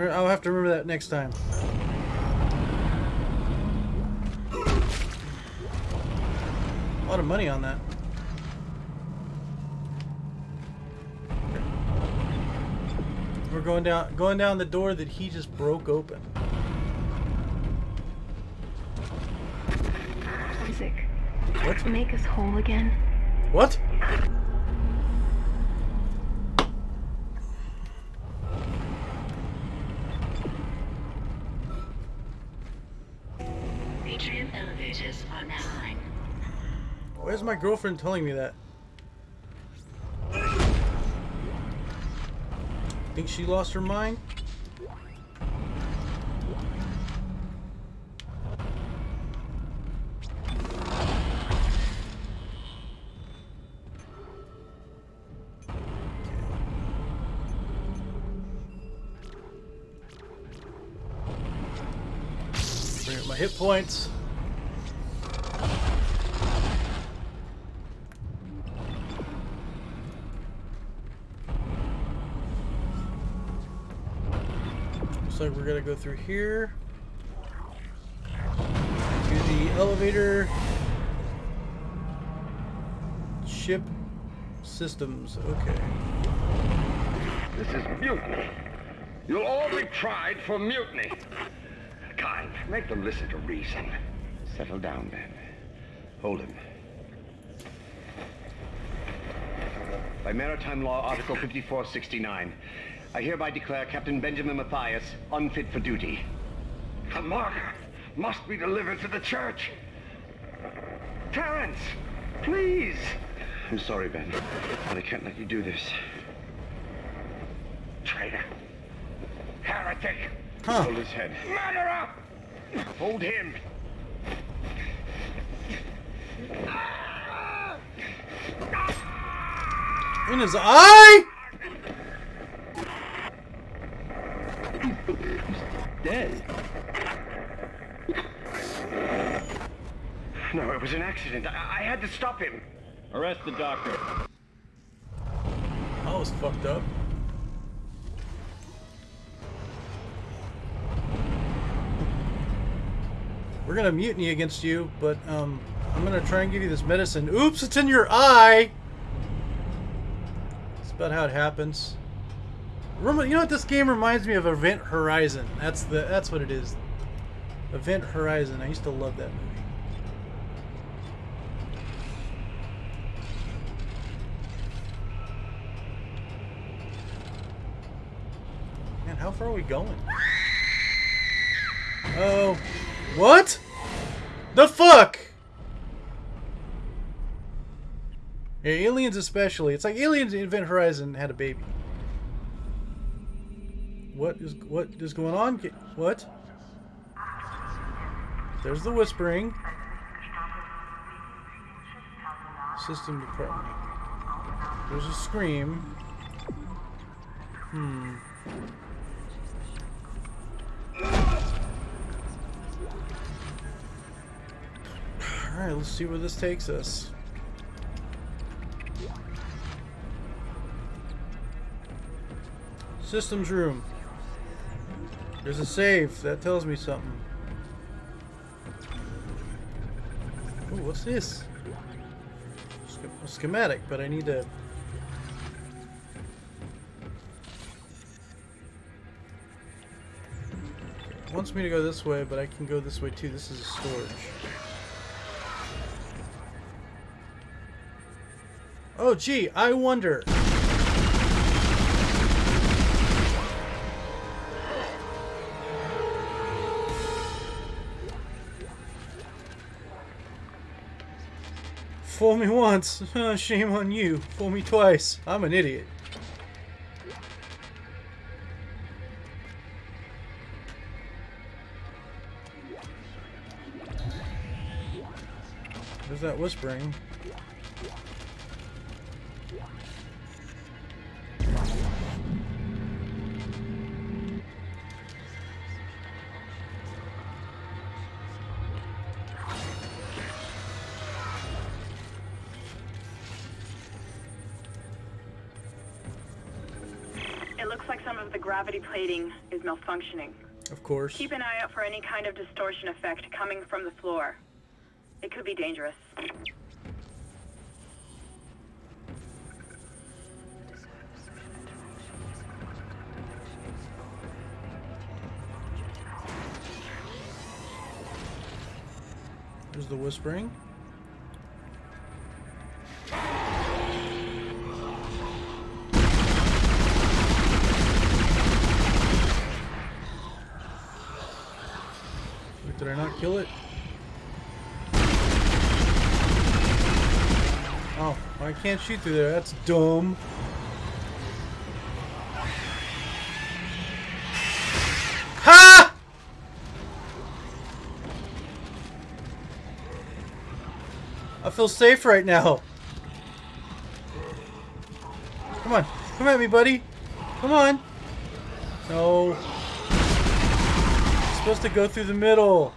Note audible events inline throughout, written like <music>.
I'll have to remember that next time. A lot of money on that. We're going down going down the door that he just broke open. Isaac, What? make us whole again. What? Girlfriend telling me that? Think she lost her mind? My hit points. Gonna go through here. To the elevator. Ship systems. Okay. This is mutiny. You'll all be tried for mutiny. Kyne, make them listen to reason. Settle down, then. Hold him. By Maritime Law, Article 5469, I hereby declare Captain Benjamin Mathius unfit for duty. The martyr must be delivered to the church. Terence, please. I'm sorry, Ben, but I can't let you do this. Traitor. Heretic. Huh. Hold his head. Murderer! Hold him. In his eye? Dead. No, it was an accident. I, I had to stop him. Arrest the doctor. I was fucked up. We're gonna mutiny against you, but um, I'm gonna try and give you this medicine. Oops, it's in your eye. That's about how it happens. You know what this game reminds me of? Event Horizon. That's the that's what it is. Event Horizon. I used to love that movie. Man, how far are we going? Oh, what? The fuck? Yeah, aliens especially. It's like aliens Event Horizon had a baby. What is what is going on? What? There's the whispering. System department. There's a scream. Hmm. Alright, let's see where this takes us. Systems room. There's a save. That tells me something. Ooh, what's this? A schematic, but I need to... Wants me to go this way, but I can go this way too. This is a storage. Oh, gee, I wonder. Fool me once, <laughs> shame on you. Fool me twice, I'm an idiot. There's that whispering. Some of the gravity plating is malfunctioning. Of course. Keep an eye out for any kind of distortion effect coming from the floor. It could be dangerous. There's the whispering. Kill it? Oh, I can't shoot through there. That's dumb. Ha! I feel safe right now. Come on. Come at me, buddy. Come on. No. You're supposed to go through the middle.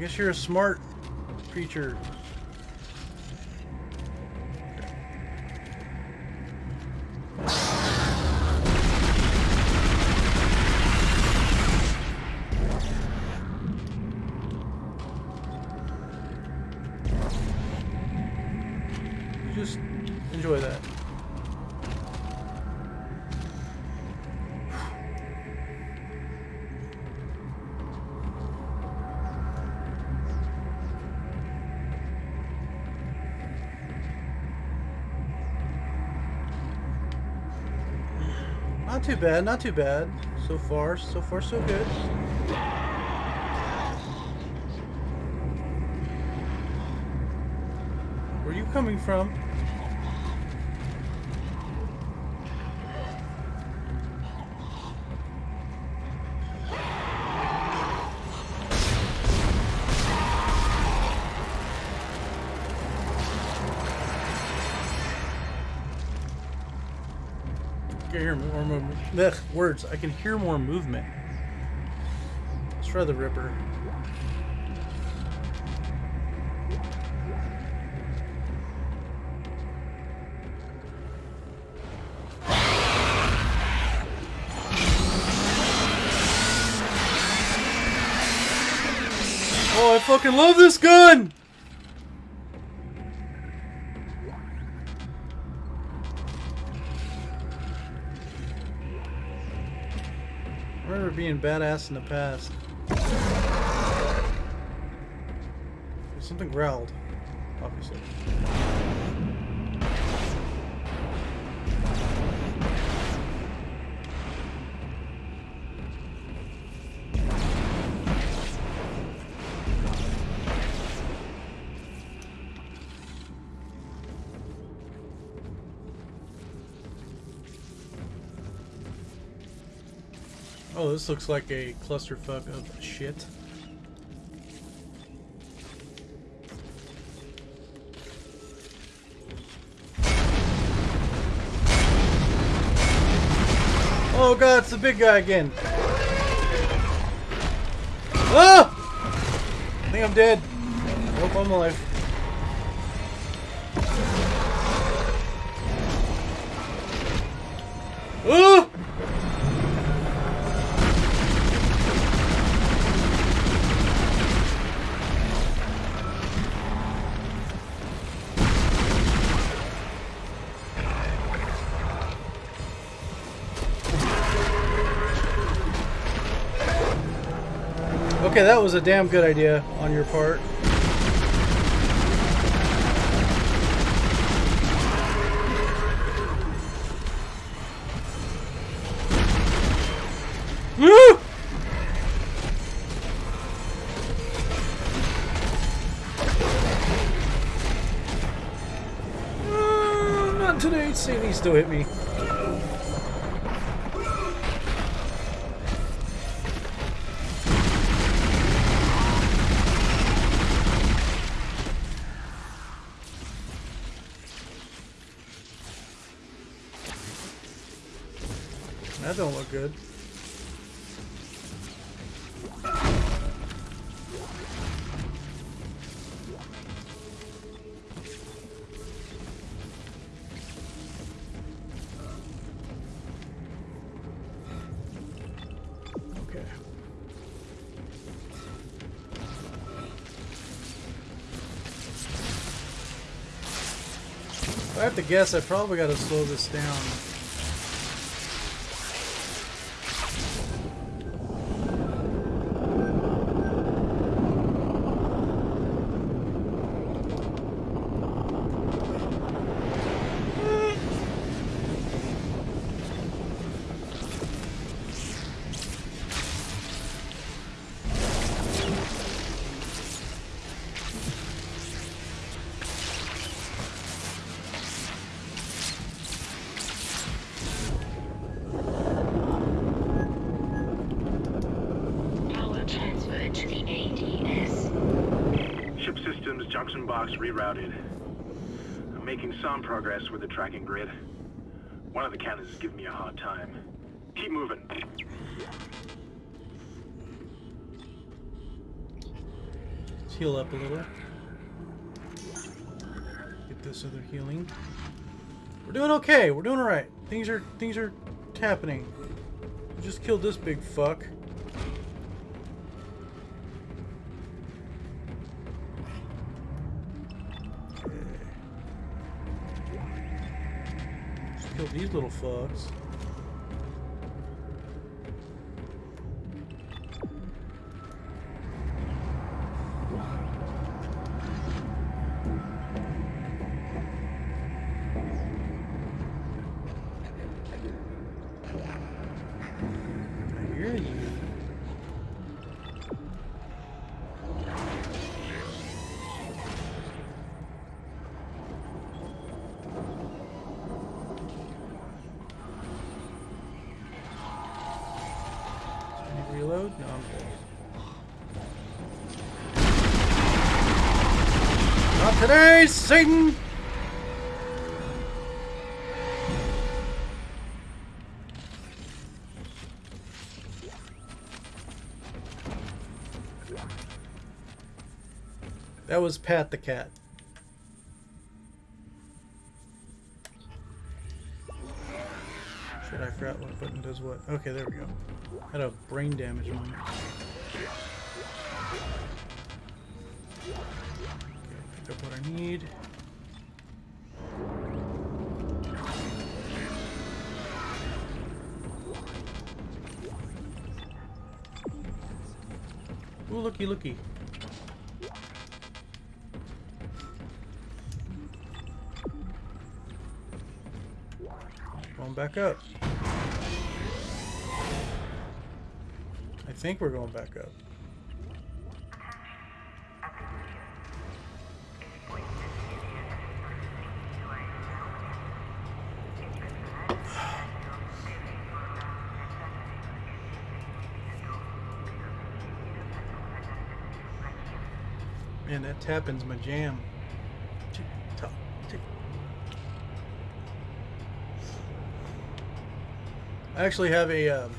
I guess you're a smart creature. Bad, not too bad. So far, so far so good. Where are you coming from? Ugh, words. I can hear more movement. Let's try the Ripper. Oh, I fucking love this gun! I remember being badass in the past. Something growled, obviously. This looks like a clusterfuck of shit. Oh god, it's the big guy again. Ah! I think I'm dead. Hope I'm alive. Ah! Okay, that was a damn good idea on your part. Woo! Uh, not today. Sadie still hit me. Have to guess, I probably got to slow this down. Box rerouted. I'm making some progress with the tracking grid. One of the cannons is giving me a hard time. Keep moving. Let's heal up a little. Get this other healing. We're doing okay. We're doing alright. Things are things are happening. We just killed this big fuck. These little fucks. Today, Satan! That was Pat the cat. Shit, I forgot what button does what. Okay, there we go. Had a brain damage one. Okay, need. Ooh, looky, looky. Going back up. I think we're going back up. Tapping's my jam. I actually have a um,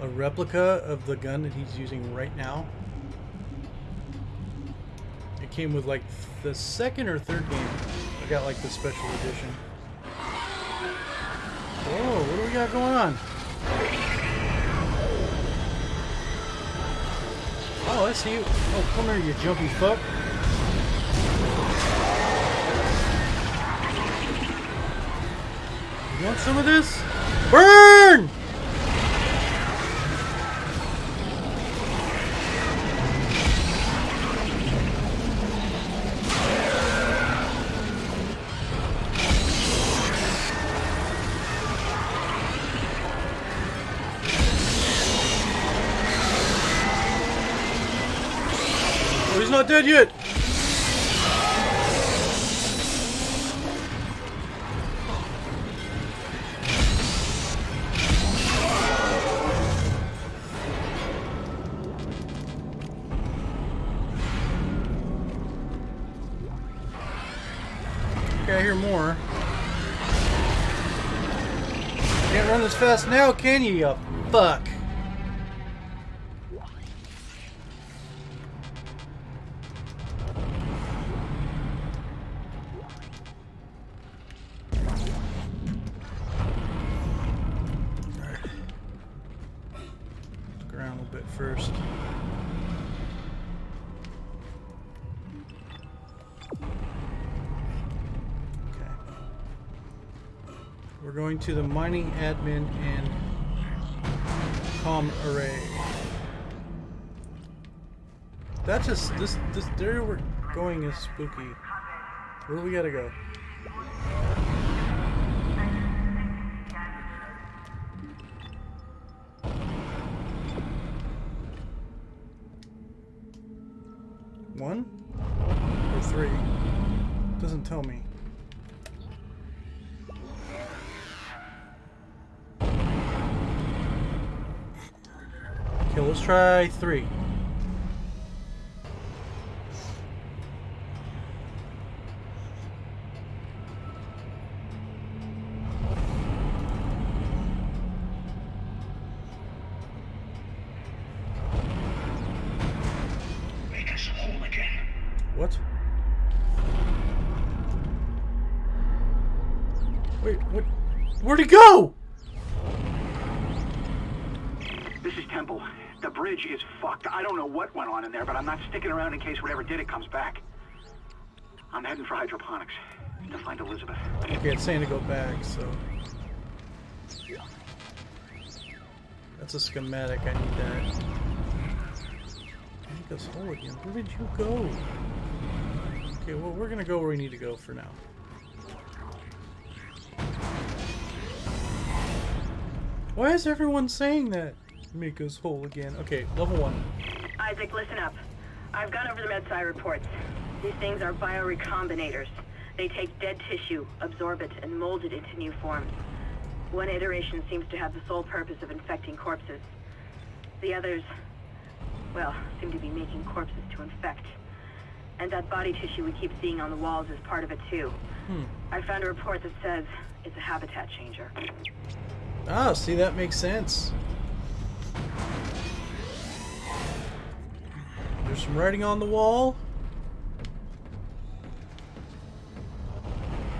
a replica of the gun that he's using right now. It came with like the second or third game. I got like the special edition. Whoa, what do we got going on? You. Oh, come here, you jumpy fuck. You want some of this? Burn! Not dead yet. Okay, I hear more. Can't run as fast now, can you, you fuck? Going to the mining admin and com array. That just this this area we're going is spooky. Where do we gotta go? Okay, let's try three. Back. I'm heading for hydroponics to find Elizabeth. Okay, it's saying to go back, so. That's a schematic, I need that. Make us whole again. Where did you go? Okay, well, we're gonna go where we need to go for now. Why is everyone saying that? Make us whole again. Okay, level one. Isaac, listen up. I've gone over the MedSci reports. These things are biorecombinators. They take dead tissue, absorb it, and mold it into new forms. One iteration seems to have the sole purpose of infecting corpses. The others, well, seem to be making corpses to infect. And that body tissue we keep seeing on the walls is part of it too. I found a report that says it's a habitat changer. Ah, see, that makes sense. There's some writing on the wall.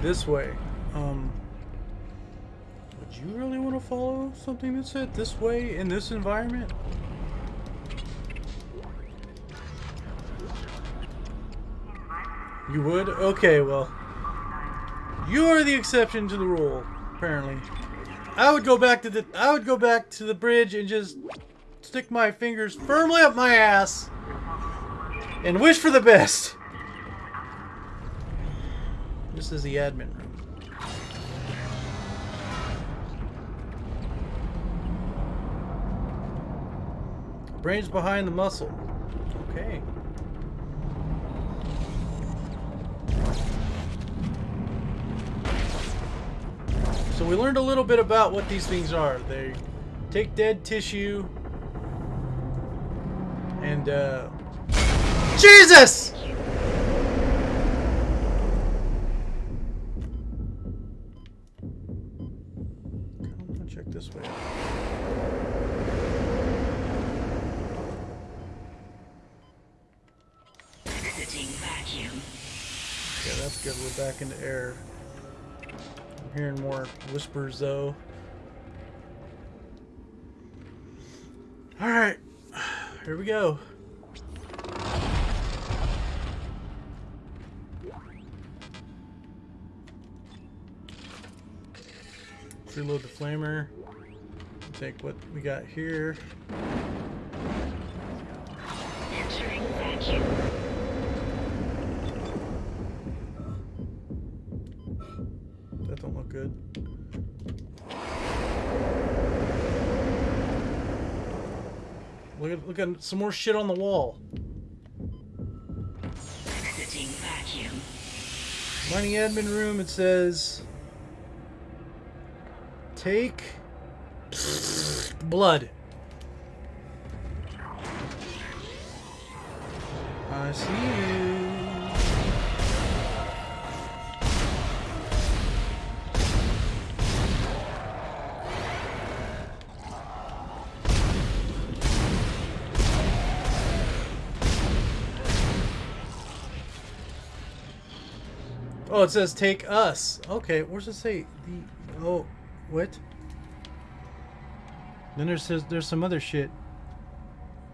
This way. Um, would you really want to follow something that said this way in this environment? You would? Okay, well. You are the exception to the rule, apparently. I would go back to the I would go back to the bridge and just stick my fingers firmly up my ass and wish for the best. This is the admin room. Brains behind the muscle. Okay. So we learned a little bit about what these things are. They take dead tissue and uh Jesus! Come on, check this way. Exiting vacuum. Yeah, that's good. We're back into air. I'm hearing more whispers though. Alright. Here we go. Reload the flamer. Take what we got here. Entering vacuum. That don't look good. Look at look at some more shit on the wall. Exiting vacuum. Mining admin room. It says take blood. I see you. Oh, it says take us. Okay, where's it say? The oh, what? Then there's there's some other shit.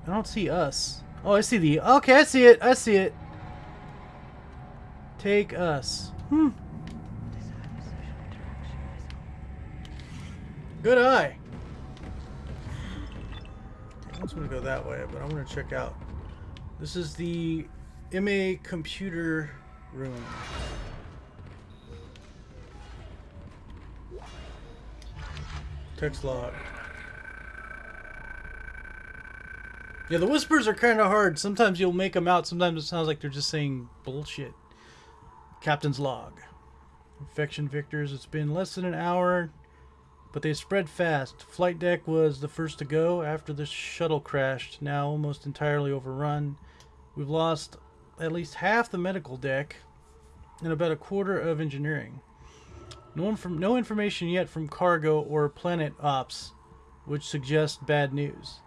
I don't see us. Oh, I see the. Okay, I see it. I see it. Take us. Hmm. Good eye. Okay, wants me to go that way, but I'm to check out. This is the MA computer room. Text log. Yeah, the whispers are kind of hard. Sometimes you'll make them out. Sometimes it sounds like they're just saying bullshit. Captain's log. Infection vectors. It's been less than an hour, but they spread fast. Flight deck was the first to go after the shuttle crashed. Now almost entirely overrun. We've lost at least half the medical deck and about a quarter of engineering. No, inf- no information yet from cargo or planet ops, which suggests bad news.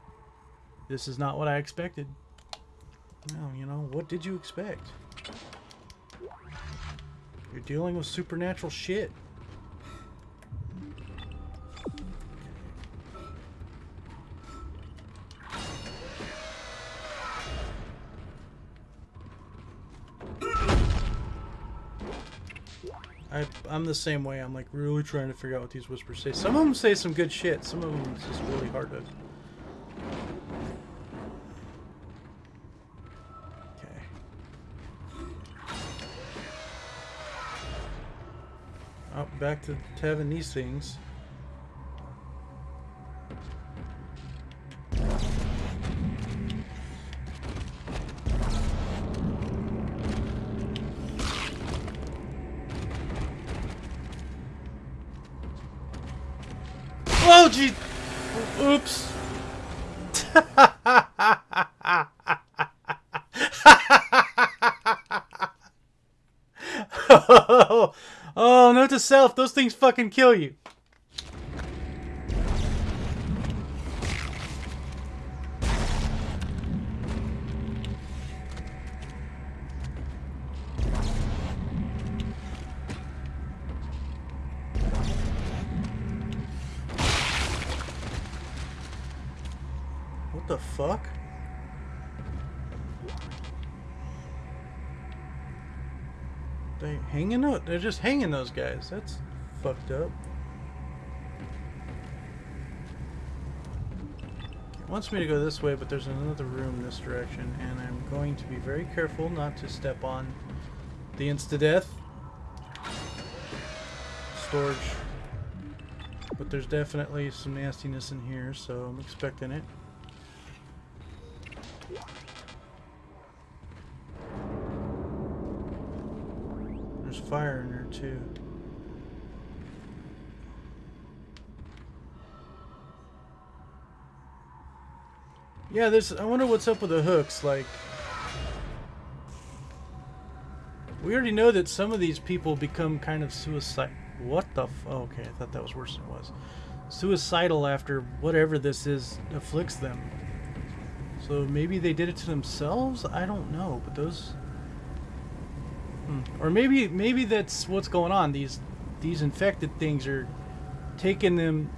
This is not what I expected. No, you know, what did you expect? You're dealing with supernatural shit. I'm the same way. I'm like really trying to figure out what these whispers say. Some of them say some good shit. Some of them it's just really hard to. Okay. Oh, back to having these things. <laughs> Oh, gee. Oops. oh, note to self, those things fucking kill you. They're just hanging those guys. That's fucked up. It wants me to go this way, but there's another room this direction, and I'm going to be very careful not to step on the insta-death. Storage. But there's definitely some nastiness in here, so I'm expecting it. Too. Yeah, there's. I wonder what's up with the hooks. Like, we already know that some of these people become kind of suicide. What the? Oh, okay, I thought that was worse than it was. Suicidal after whatever this is afflicts them. So maybe they did it to themselves. I don't know, but those. Hmm. Or maybe maybe that's what's going on. These these infected things are taking them,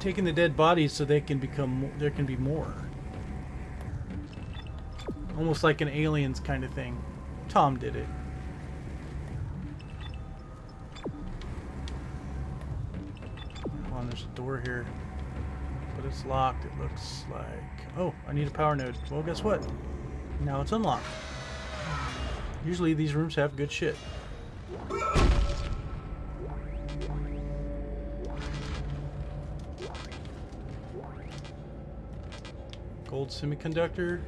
taking the dead bodies so they can become. There can be more. Almost like an aliens kind of thing. Tom did it. Come on, there's a door here. But it's locked, it looks like. Oh, I need a power node. Well, guess what? Now it's unlocked. Usually these rooms have good shit. Gold semiconductor.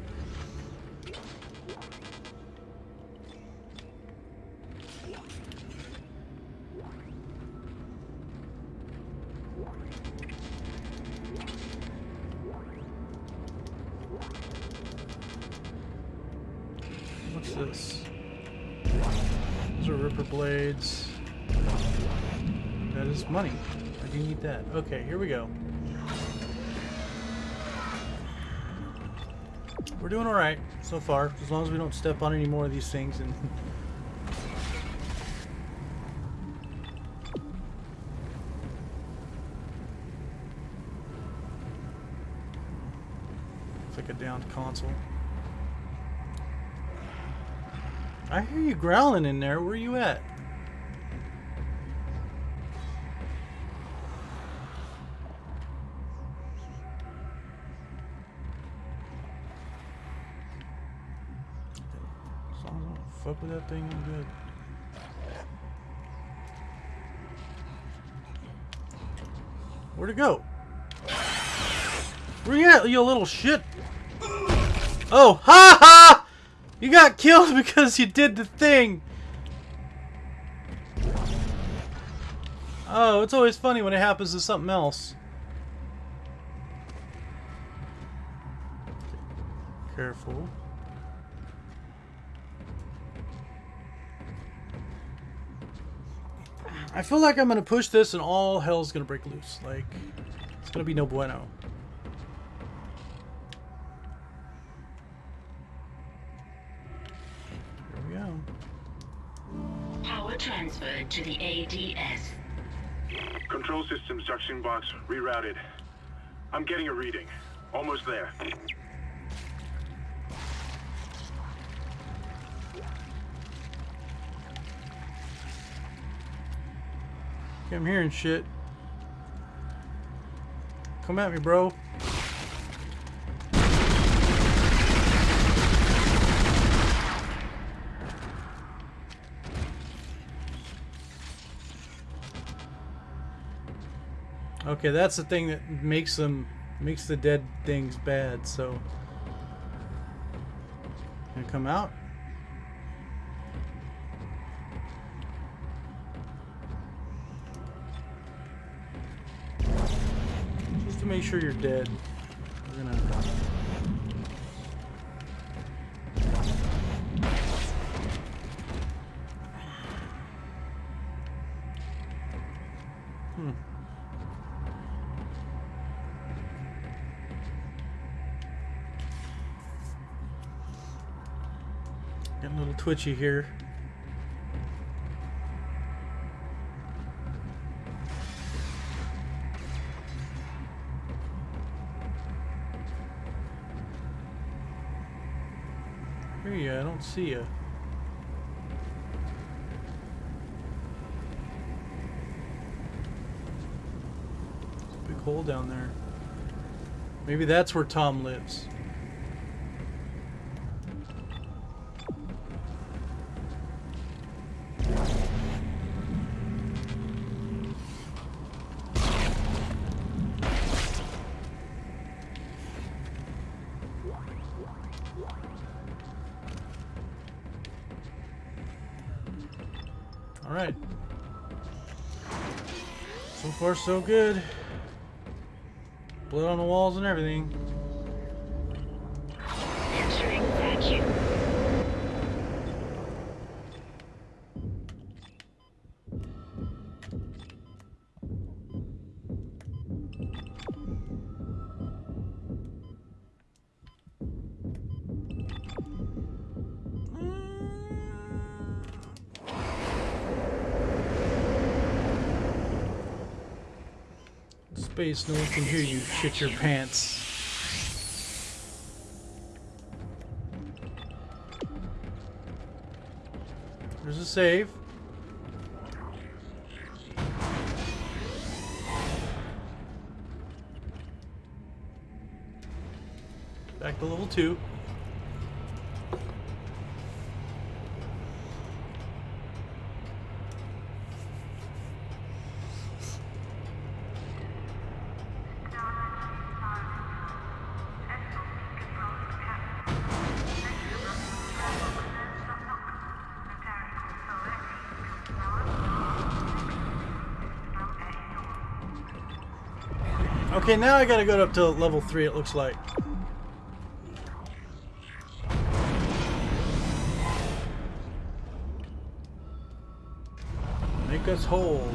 Okay, here we go. We're doing alright so far, as long as we don't step on any more of these things and <laughs> It's like a downed console. I hear you growling in there. Where you at? That thing, I'm good. Where'd it go? Where you at, you little shit? Oh, <laughs> ha ha! You got killed <laughs> because you did the thing. Oh, it's always funny when it happens to something else. Careful. I feel like I'm gonna push this and all hell's gonna break loose. Like, it's gonna be no bueno. Here we go. Power transferred to the ADS. Control systems junction box rerouted. I'm getting a reading. Almost there. Okay, I'm hearing shit. Come at me, bro. Okay, that's the thing that makes them makes the dead things bad, so gonna come out. To make sure you're dead. We're gonna Hmm. Getting a little twitchy here. See you. Big hole down there. Maybe that's where Tom lives. So good. Blood on the walls and everything. Space, no one can hear you shit your pants. There's a save. Back to level two. Okay, now I gotta go up to level three. It looks like. Make us whole.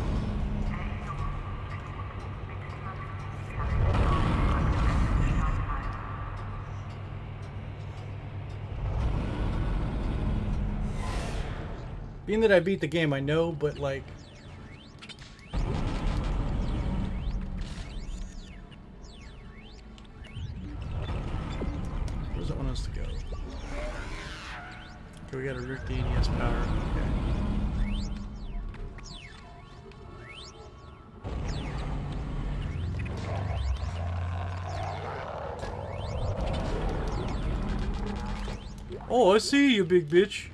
Being that I beat the game, I know, but like. ADS power. Okay. Oh, I see you, big bitch.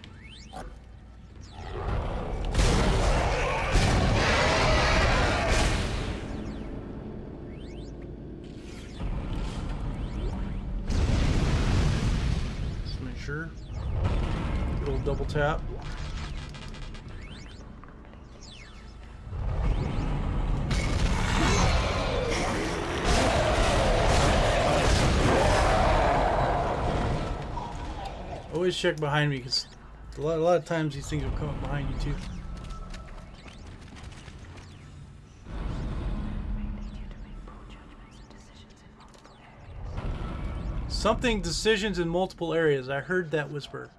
Always check behind me because a lot, a lot of times these things will come up behind you too. Something decisions in multiple areas. I heard that whisper.